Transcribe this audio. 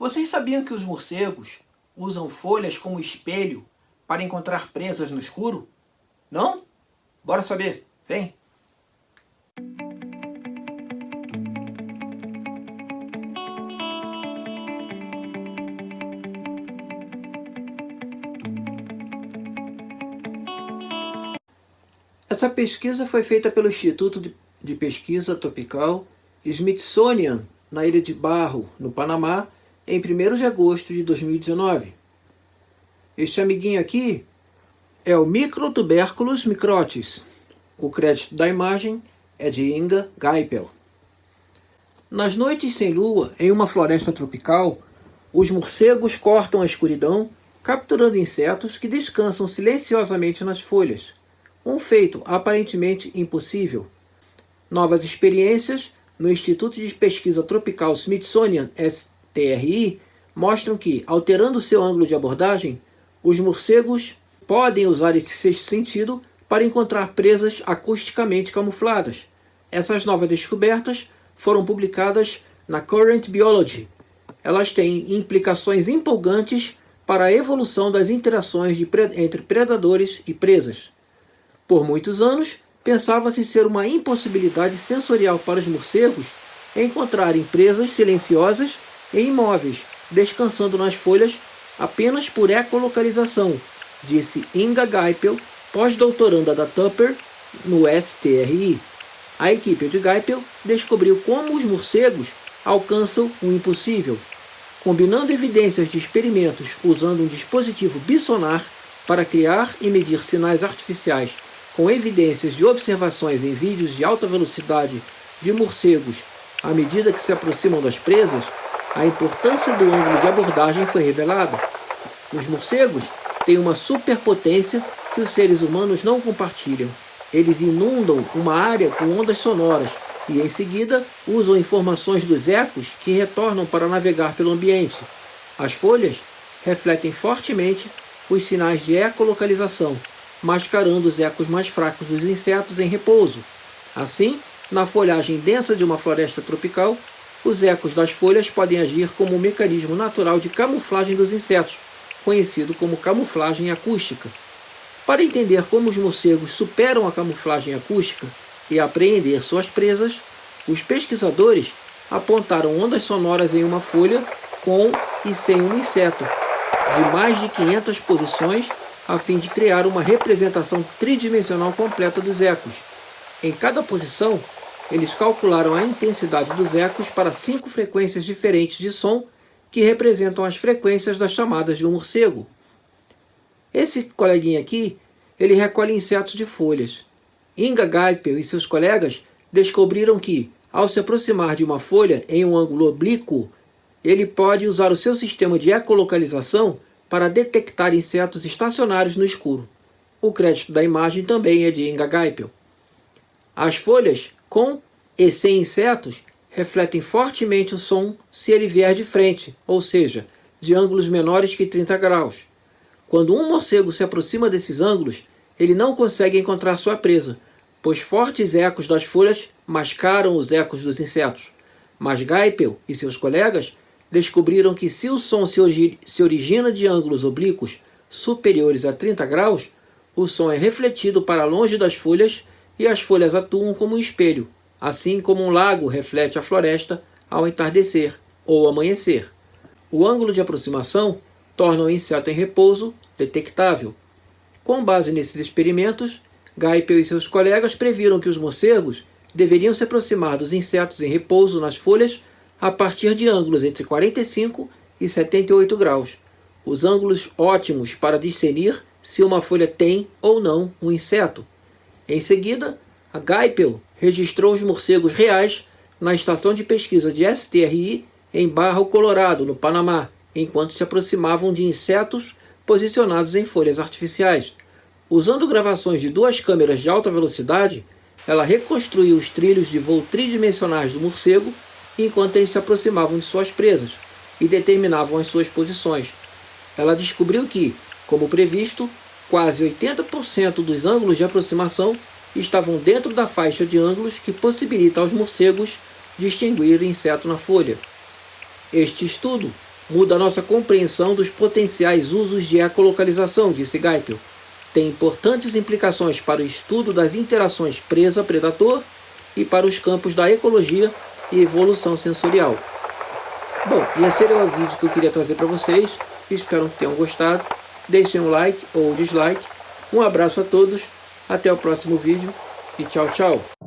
Vocês sabiam que os morcegos usam folhas como espelho para encontrar presas no escuro? Não? Bora saber. Vem! Essa pesquisa foi feita pelo Instituto de Pesquisa Tropical Smithsonian, na Ilha de Barro, no Panamá, em 1 de agosto de 2019. Este amiguinho aqui é o Microtuberculus microtis. O crédito da imagem é de Inga Geipel. Nas noites sem lua, em uma floresta tropical, os morcegos cortam a escuridão, capturando insetos que descansam silenciosamente nas folhas um feito aparentemente impossível. Novas experiências no Instituto de Pesquisa Tropical Smithsonian STRI mostram que, alterando seu ângulo de abordagem, os morcegos podem usar esse sexto sentido para encontrar presas acusticamente camufladas. Essas novas descobertas foram publicadas na Current Biology. Elas têm implicações empolgantes para a evolução das interações entre predadores e presas. Por muitos anos, pensava-se ser uma impossibilidade sensorial para os morcegos encontrarem presas silenciosas e imóveis, descansando nas folhas apenas por ecolocalização, disse Inga Geipel, pós-doutoranda da Tupper no STRI. A equipe de Geipel descobriu como os morcegos alcançam o impossível, combinando evidências de experimentos usando um dispositivo bissonar para criar e medir sinais artificiais com evidências de observações em vídeos de alta velocidade de morcegos à medida que se aproximam das presas, a importância do ângulo de abordagem foi revelada. Os morcegos têm uma superpotência que os seres humanos não compartilham. Eles inundam uma área com ondas sonoras e, em seguida, usam informações dos ecos que retornam para navegar pelo ambiente. As folhas refletem fortemente os sinais de ecolocalização, mascarando os ecos mais fracos dos insetos em repouso. Assim, na folhagem densa de uma floresta tropical, os ecos das folhas podem agir como um mecanismo natural de camuflagem dos insetos, conhecido como camuflagem acústica. Para entender como os morcegos superam a camuflagem acústica e apreender suas presas, os pesquisadores apontaram ondas sonoras em uma folha com e sem um inseto, de mais de 500 posições a fim de criar uma representação tridimensional completa dos ecos. Em cada posição, eles calcularam a intensidade dos ecos para cinco frequências diferentes de som que representam as frequências das chamadas de um morcego. Esse coleguinha aqui, ele recolhe insetos de folhas. Inga Geipel e seus colegas descobriram que, ao se aproximar de uma folha em um ângulo oblíquo, ele pode usar o seu sistema de ecolocalização para detectar insetos estacionários no escuro. O crédito da imagem também é de Inga Geipel. As folhas, com e sem insetos, refletem fortemente o som se ele vier de frente, ou seja, de ângulos menores que 30 graus. Quando um morcego se aproxima desses ângulos, ele não consegue encontrar sua presa, pois fortes ecos das folhas mascaram os ecos dos insetos. Mas Geipel e seus colegas descobriram que se o som se, origina de ângulos oblíquos superiores a 30 graus, o som é refletido para longe das folhas e as folhas atuam como um espelho, assim como um lago reflete a floresta ao entardecer ou amanhecer. O ângulo de aproximação torna o inseto em repouso detectável. Com base nesses experimentos, Geipel e seus colegas previram que os morcegos deveriam se aproximar dos insetos em repouso nas folhas a partir de ângulos entre 45 e 78 graus, os ângulos ótimos para discernir se uma folha tem ou não um inseto. Em seguida, a Geipel registrou os morcegos reais na estação de pesquisa de STRI em Barro Colorado, no Panamá, enquanto se aproximavam de insetos posicionados em folhas artificiais. Usando gravações de duas câmeras de alta velocidade, ela reconstruiu os trilhos de voo tridimensionais do morcego enquanto eles se aproximavam de suas presas e determinavam as suas posições. Ela descobriu que, como previsto, quase 80% dos ângulos de aproximação estavam dentro da faixa de ângulos que possibilita aos morcegos distinguir o inseto na folha. Este estudo muda a nossa compreensão dos potenciais usos de ecolocalização, disse Geipel. Tem importantes implicações para o estudo das interações presa-predador e para os campos da ecologia e evolução sensorial. Bom, esse era o vídeo que eu queria trazer para vocês. Espero que tenham gostado. Deixem um like ou dislike. Um abraço a todos. Até o próximo vídeo e tchau, tchau.